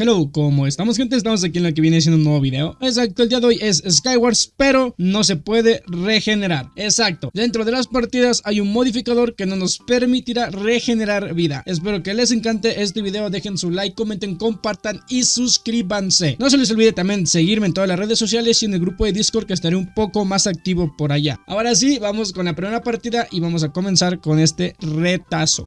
Hello, ¿cómo estamos gente? Estamos aquí en lo que viene siendo un nuevo video. Exacto, el día de hoy es Skywars, pero no se puede regenerar. Exacto, dentro de las partidas hay un modificador que no nos permitirá regenerar vida. Espero que les encante este video, dejen su like, comenten, compartan y suscríbanse. No se les olvide también seguirme en todas las redes sociales y en el grupo de Discord que estaré un poco más activo por allá. Ahora sí, vamos con la primera partida y vamos a comenzar con este retazo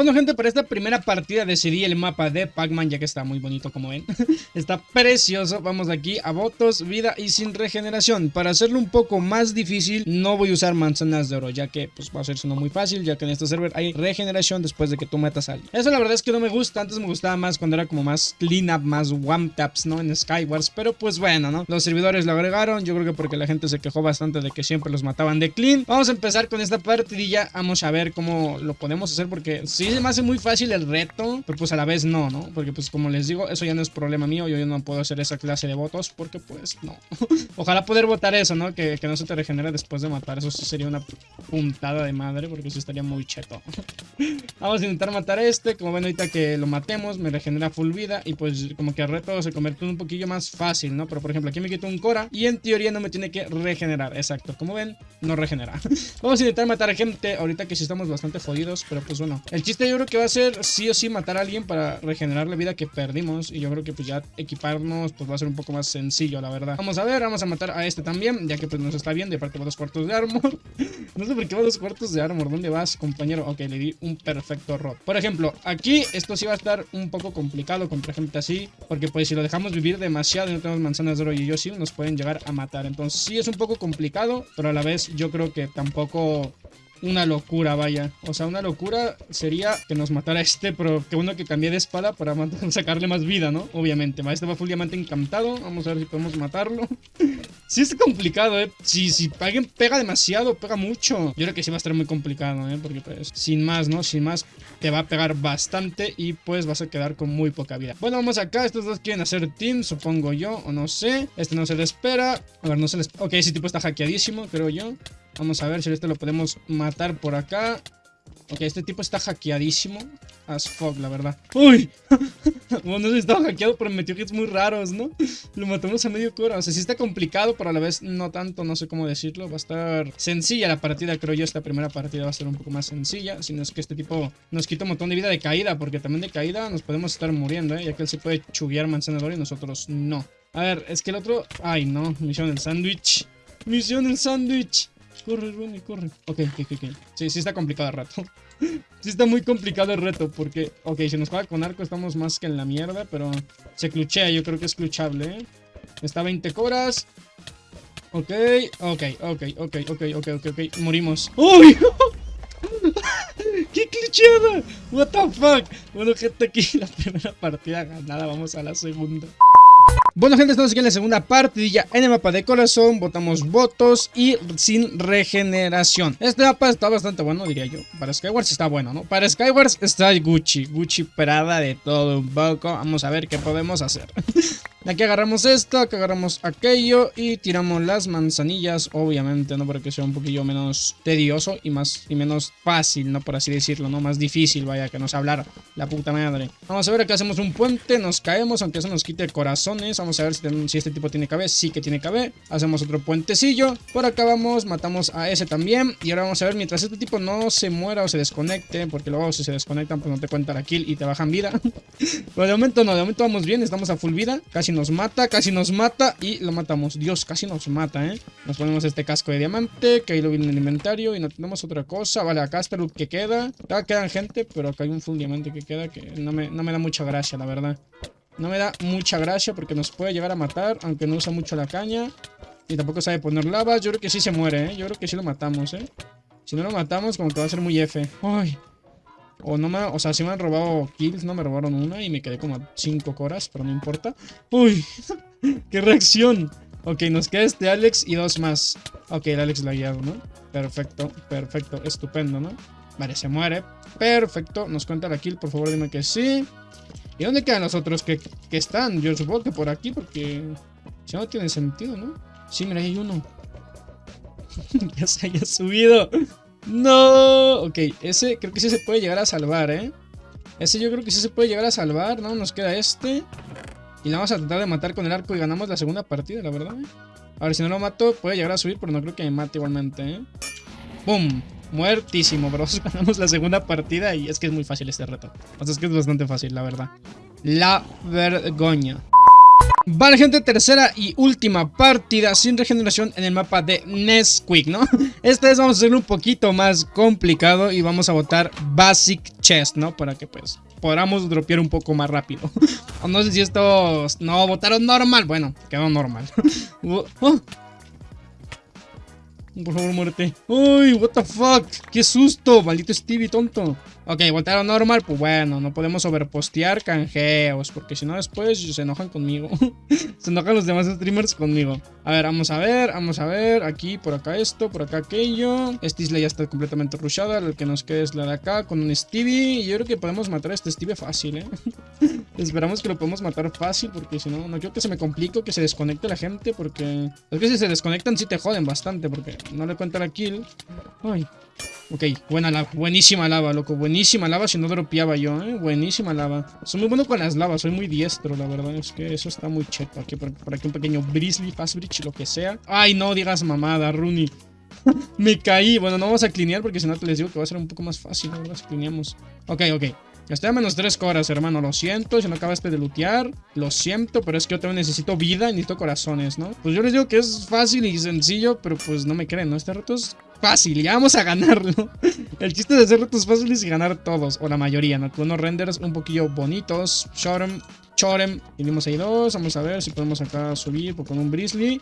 bueno gente, para esta primera partida decidí el mapa de Pac-Man ya que está muy bonito como ven. Está precioso, vamos aquí a votos, vida y sin regeneración. Para hacerlo un poco más difícil no voy a usar manzanas de oro ya que pues va a ser uno muy fácil Ya que en este server hay regeneración después de que tú metas a alguien. Eso la verdad es que no me gusta, antes me gustaba más cuando era como más clean up, más one taps ¿no? En Skywars, pero pues bueno ¿no? Los servidores lo agregaron, yo creo que porque la gente se quejó bastante de que siempre los mataban de clean. Vamos a empezar con esta partidilla, vamos a ver cómo lo podemos hacer porque sí se me hace muy fácil el reto, pero pues a la vez no, ¿no? Porque pues como les digo, eso ya no es problema mío, yo ya no puedo hacer esa clase de votos porque pues no. Ojalá poder votar eso, ¿no? Que, no se te regenere después de matar, eso sí sería una puntada de madre porque sí estaría muy cheto. Vamos a intentar matar a este, como ven ahorita que lo matemos, me regenera full vida y pues como que el reto se convierte en un poquillo más fácil, ¿no? Pero por ejemplo aquí me quito un Cora y en teoría no me tiene que regenerar, exacto, como ven, no regenera. Vamos a intentar matar a gente ahorita que sí estamos bastante jodidos, pero pues bueno, el chiste yo creo que va a ser sí o sí matar a alguien para regenerar la vida que perdimos. Y yo creo que pues ya equiparnos pues va a ser un poco más sencillo, la verdad. Vamos a ver, vamos a matar a este también, ya que pues nos está bien. De parte va dos cuartos de armor. no sé por qué va dos cuartos de armor. ¿Dónde vas, compañero? Ok, le di un perfecto rot. Por ejemplo, aquí esto sí va a estar un poco complicado contra gente así. Porque pues si lo dejamos vivir demasiado y no tenemos manzanas de oro y yo sí, nos pueden llegar a matar. Entonces sí es un poco complicado, pero a la vez yo creo que tampoco una locura, vaya. O sea, una locura sería que nos matara este, pero que uno que cambie de espada para sacarle más vida, ¿no? Obviamente. Este va full diamante encantado. Vamos a ver si podemos matarlo. sí es complicado, ¿eh? Si, si alguien pega demasiado, pega mucho. Yo creo que sí va a estar muy complicado, ¿eh? Porque pues, sin más, ¿no? Sin más, te va a pegar bastante y pues vas a quedar con muy poca vida. Bueno, vamos acá. Estos dos quieren hacer team, supongo yo, o no sé. Este no se le espera. A ver, no se les... Ok, ese tipo está hackeadísimo, creo yo. Vamos a ver si este lo podemos matar por acá. Ok, este tipo está hackeadísimo. As fuck, la verdad. ¡Uy! bueno, no estaba hackeado, pero me metió hits muy raros, ¿no? Lo matamos a medio cora. O sea, sí está complicado, pero a la vez no tanto, no sé cómo decirlo. Va a estar sencilla la partida, creo yo. Esta primera partida va a ser un poco más sencilla. Si no es que este tipo nos quita un montón de vida de caída, porque también de caída nos podemos estar muriendo, ¿eh? Ya que él se puede chuguear manzanador y nosotros no. A ver, es que el otro... Ay, no. Misión del sándwich. Misión del sándwich. Corre, Ronnie, corre. Ok, ok, ok. Sí, sí está complicado el reto. sí está muy complicado el reto porque... Ok, si nos juega con arco estamos más que en la mierda, pero... Se cluchea, yo creo que es cluchable, ¿eh? Está 20 coras. Ok, ok, ok, ok, ok, ok, ok, ok. Morimos. ¡Uy! ¡Qué clucheada! What the fuck? Bueno, gente, aquí la primera partida ganada. Vamos a la segunda. Bueno gente, estamos aquí en la segunda partidilla en el mapa de corazón, votamos votos y sin regeneración. Este mapa está bastante bueno, diría yo. Para Skywars está bueno, ¿no? Para Skywars está Gucci, Gucci Prada de todo un poco. Vamos a ver qué podemos hacer. Aquí agarramos esto, aquí agarramos aquello y tiramos las manzanillas, obviamente, ¿no? Para que sea un poquillo menos tedioso y más y menos fácil, ¿no? Por así decirlo, ¿no? Más difícil, vaya, que nos hablar la puta madre. Vamos a ver, aquí hacemos un puente, nos caemos, aunque eso nos quite corazones. Vamos a ver si, este tipo tiene KB, sí que tiene KB. Hacemos otro puentecillo. Por acá vamos, matamos a ese también. Y ahora vamos a ver, mientras este tipo no se muera o se desconecte, porque luego si se desconectan, pues no te cuenta la kill y te bajan vida. Pero de momento no, de momento vamos bien, estamos a full vida, casi nos mata, casi nos mata y lo matamos. Dios, casi nos mata, ¿eh? Nos ponemos este casco de diamante, que ahí lo viene en el inventario y no tenemos otra cosa. Vale, acá está el que queda. Acá quedan gente, pero acá hay un full diamante que queda que no me, no me da mucha gracia, la verdad. No me da mucha gracia porque nos puede llegar a matar, aunque no usa mucho la caña. Y tampoco sabe poner lava. Yo creo que sí se muere, ¿eh? Yo creo que sí lo matamos, ¿eh? Si no lo matamos, como que va a ser muy F. Ay, o no me, o sea, si me han robado kills, no me robaron una y me quedé como a 5 coras, pero no importa. ¡Uy! ¡Qué reacción! Ok, nos queda este Alex y dos más. Ok, el Alex lo ha guiado, ¿no? Perfecto, perfecto, estupendo, ¿no? Vale, se muere. Perfecto, nos cuenta la kill, por favor dime que sí. ¿Y dónde quedan los otros que, que están? Yo supongo que por aquí, porque si no tiene sentido, ¿no? Sí, mira, hay uno. ya se haya subido. No, ok, ese creo que sí se puede llegar a salvar, ¿eh? Ese yo creo que sí se puede llegar a salvar, ¿no? Nos queda este. Y la vamos a tratar de matar con el arco y ganamos la segunda partida, la verdad. ¿eh? A ver, si no lo mato, puede llegar a subir, pero no creo que me mate igualmente, ¿eh? ¡Pum! Muertísimo, pero ganamos la segunda partida y es que es muy fácil este reto. O sea, es que es bastante fácil, la verdad. La vergoña. Vale gente, tercera y última partida sin regeneración en el mapa de Nesquik, ¿no? Esta vez vamos a hacerlo un poquito más complicado y vamos a votar Basic Chest, ¿no? Para que pues podamos dropear un poco más rápido no sé si estos no votaron normal, bueno, quedó normal oh. Por favor, muerte. Uy, what the fuck. Qué susto, maldito Stevie, tonto. Ok, votaron normal, pues bueno, no podemos overpostear canjeos, porque si no después se enojan conmigo. se enojan los demás streamers conmigo. A ver, vamos a ver, vamos a ver, aquí, por acá esto, por acá aquello. Esta isla ya está completamente rushada, el que nos queda es la de acá, con un Stevie. Y yo creo que podemos matar a este Stevie fácil, ¿eh? Esperamos que lo podemos matar fácil, porque si no, no quiero que se me complique que se desconecte la gente, porque... Es que si se desconectan sí te joden bastante, porque no le cuenta la kill. Ay, Ok, buena lava, buenísima lava, loco, buenísima lava si no dropeaba yo, eh, buenísima lava. Soy muy bueno con las lavas, soy muy diestro, la verdad, es que eso está muy cheto. Aquí por, aquí un pequeño Brisley, Fast Bridge, lo que sea. Ay, no digas mamada, Rooney. Me caí, bueno, no vamos a clinear porque si no te les digo que va a ser un poco más fácil, ¿verdad? Si clineamos. Ok, ok. Estoy a menos 3 coras, hermano. Lo siento, si no acabaste de lootear. Lo siento, pero es que yo también necesito vida y necesito corazones, ¿no? Pues yo les digo que es fácil y sencillo, pero pues no me creen, ¿no? Este reto es fácil y vamos a ganarlo. El chiste de hacer retos fáciles y ganar todos, o la mayoría, ¿no? Con unos renders un poquillo bonitos. Chorem, Chorem. Dimos ahí dos. Vamos a ver si podemos acá subir con un Brisley.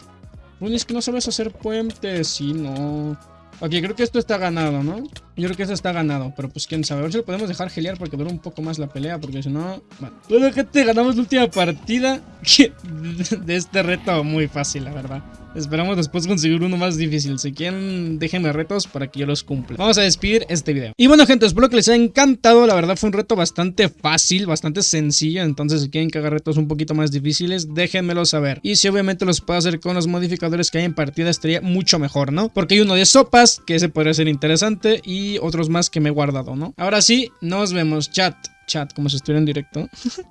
Uy, es que no sabes hacer puentes. Sí, no. Ok, creo que esto está ganado, ¿no? Yo creo que esto está ganado, pero pues quién sabe. A ver si lo podemos dejar gelear porque dura un poco más la pelea, porque si no... Bueno, bueno gente, ganamos la última partida de este reto muy fácil, la verdad. Esperamos después conseguir uno más difícil. Si quieren, déjenme retos para que yo los cumpla. Vamos a despedir este video. Y bueno, gente, espero que les haya encantado. La verdad fue un reto bastante fácil, bastante sencillo. Entonces, si quieren que haga retos un poquito más difíciles, déjenmelo saber. Y si obviamente los puedo hacer con los modificadores que hay en partida, estaría mucho mejor, ¿no? Porque hay uno de sopas, que ese podría ser interesante, y otros más que me he guardado, ¿no? Ahora sí, nos vemos, chat. Chat, como si estuviera en directo.